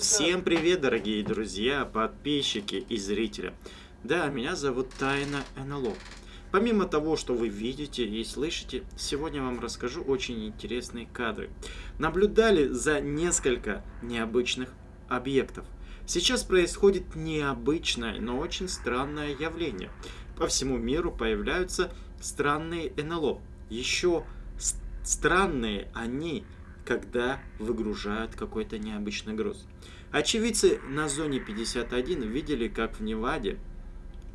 Всем привет, дорогие друзья, подписчики и зрители. Да, меня зовут Тайна НЛО. Помимо того, что вы видите и слышите, сегодня вам расскажу очень интересные кадры. Наблюдали за несколько необычных объектов. Сейчас происходит необычное, но очень странное явление. По всему миру появляются странные НЛО. Еще странные они когда выгружают какой-то необычный груз. Очевидцы на зоне 51 видели, как в Неваде,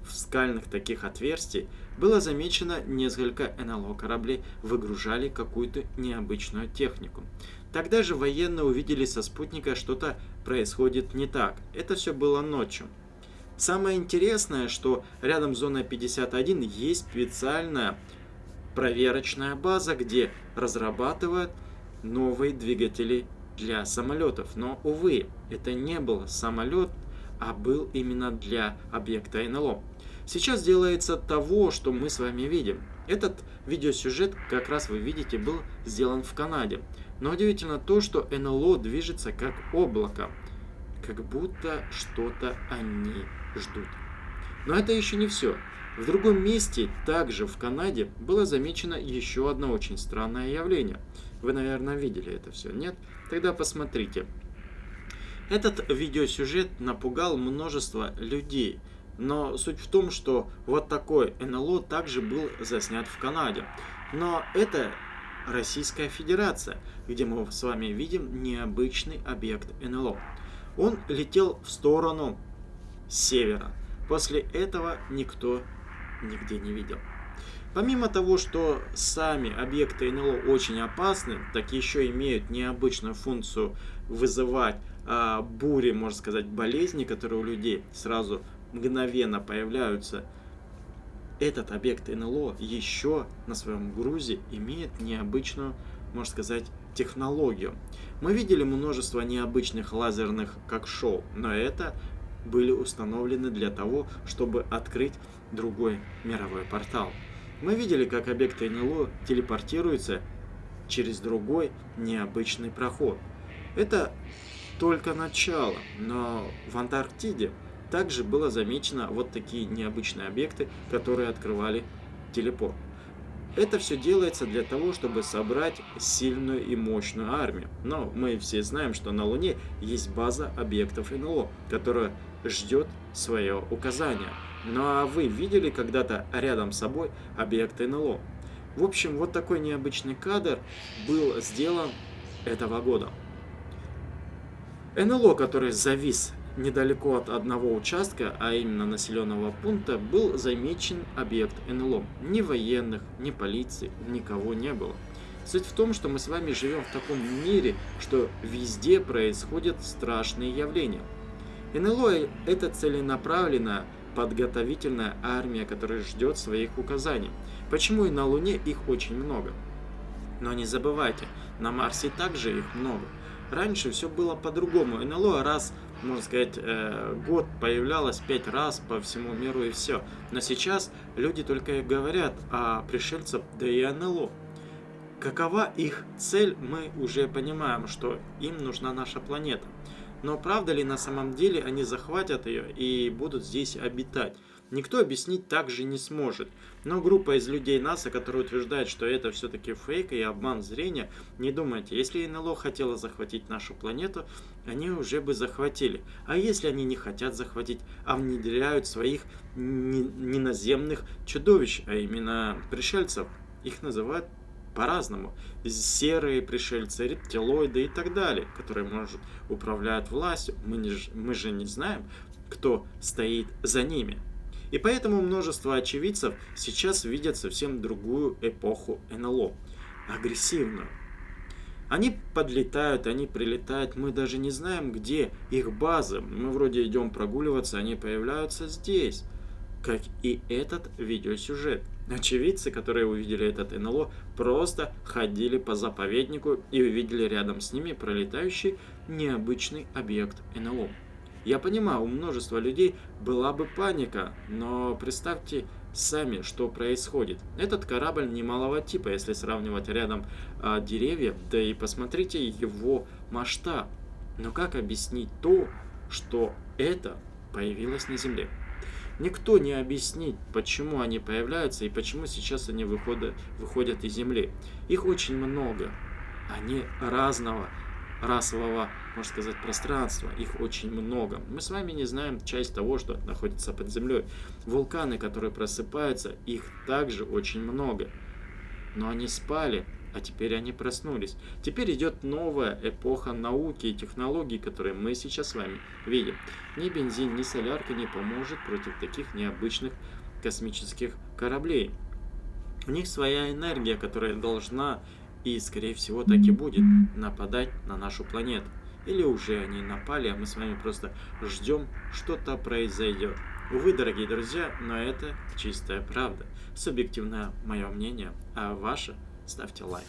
в скальных таких отверстий, было замечено несколько НЛО кораблей выгружали какую-то необычную технику. Тогда же военные увидели со спутника что-то происходит не так. Это все было ночью. Самое интересное, что рядом с зоной 51 есть специальная проверочная база, где разрабатывают новые двигатели для самолетов. Но, увы, это не был самолет, а был именно для объекта НЛО. Сейчас делается того, что мы с вами видим. Этот видеосюжет, как раз вы видите, был сделан в Канаде. Но удивительно то, что НЛО движется как облако. Как будто что-то они ждут. Но это еще не все. В другом месте, также в Канаде, было замечено еще одно очень странное явление – вы, наверное, видели это все, нет? Тогда посмотрите. Этот видеосюжет напугал множество людей. Но суть в том, что вот такой НЛО также был заснят в Канаде. Но это Российская Федерация, где мы с вами видим необычный объект НЛО. Он летел в сторону севера. После этого никто нигде не видел. Помимо того, что сами объекты НЛО очень опасны, так еще имеют необычную функцию вызывать а, бури, можно сказать, болезни, которые у людей сразу мгновенно появляются. Этот объект НЛО еще на своем грузе имеет необычную, можно сказать, технологию. Мы видели множество необычных лазерных как шоу, но это были установлены для того, чтобы открыть другой мировой портал. Мы видели, как объекты НЛО телепортируются через другой необычный проход. Это только начало, но в Антарктиде также было замечено вот такие необычные объекты, которые открывали телепорт. Это все делается для того, чтобы собрать сильную и мощную армию. Но мы все знаем, что на Луне есть база объектов НЛО, которая ждет свое указание. Ну а вы видели когда-то рядом с собой объект НЛО? В общем, вот такой необычный кадр был сделан этого года. НЛО, который завис недалеко от одного участка, а именно населенного пункта, был замечен объект НЛО. Ни военных, ни полиции, никого не было. Суть в том, что мы с вами живем в таком мире, что везде происходят страшные явления. НЛО – это целенаправленно подготовительная армия, которая ждет своих указаний. Почему и на Луне их очень много? Но не забывайте, на Марсе также их много. Раньше все было по-другому. НЛО раз, можно сказать, э, год появлялось пять раз по всему миру и все. Но сейчас люди только и говорят о пришельцах, да и НЛО. Какова их цель, мы уже понимаем, что им нужна наша планета. Но правда ли на самом деле они захватят ее и будут здесь обитать? Никто объяснить также не сможет. Но группа из людей НАСА, которая утверждает, что это все-таки фейк и обман зрения, не думайте, если НЛО хотела захватить нашу планету, они уже бы захватили. А если они не хотят захватить, а внедряют своих неназемных чудовищ, а именно пришельцев, их называют по-разному. Серые пришельцы, рептилоиды и так далее, которые, может, управляют властью. Мы, не, мы же не знаем, кто стоит за ними. И поэтому множество очевидцев сейчас видят совсем другую эпоху НЛО. Агрессивную. Они подлетают, они прилетают, мы даже не знаем, где их база. Мы вроде идем прогуливаться, они появляются здесь. Как и этот видеосюжет. Очевидцы, которые увидели этот НЛО, просто ходили по заповеднику и увидели рядом с ними пролетающий необычный объект НЛО. Я понимаю, у множества людей была бы паника, но представьте сами, что происходит. Этот корабль немалого типа, если сравнивать рядом а, деревья, да и посмотрите его масштаб. Но как объяснить то, что это появилось на Земле? Никто не объяснит, почему они появляются и почему сейчас они выходят, выходят из Земли. Их очень много. Они разного расового, можно сказать, пространства. Их очень много. Мы с вами не знаем часть того, что находится под землей. Вулканы, которые просыпаются, их также очень много. Но они спали, а теперь они проснулись. Теперь идет новая эпоха науки и технологий, которые мы сейчас с вами видим. Ни бензин, ни солярка не поможет против таких необычных космических кораблей. У них своя энергия, которая должна и, скорее всего, так и будет нападать на нашу планету. Или уже они напали, а мы с вами просто ждем, что-то произойдет. Увы, дорогие друзья, но это чистая правда. Субъективное мое мнение, а ваше ставьте лайк.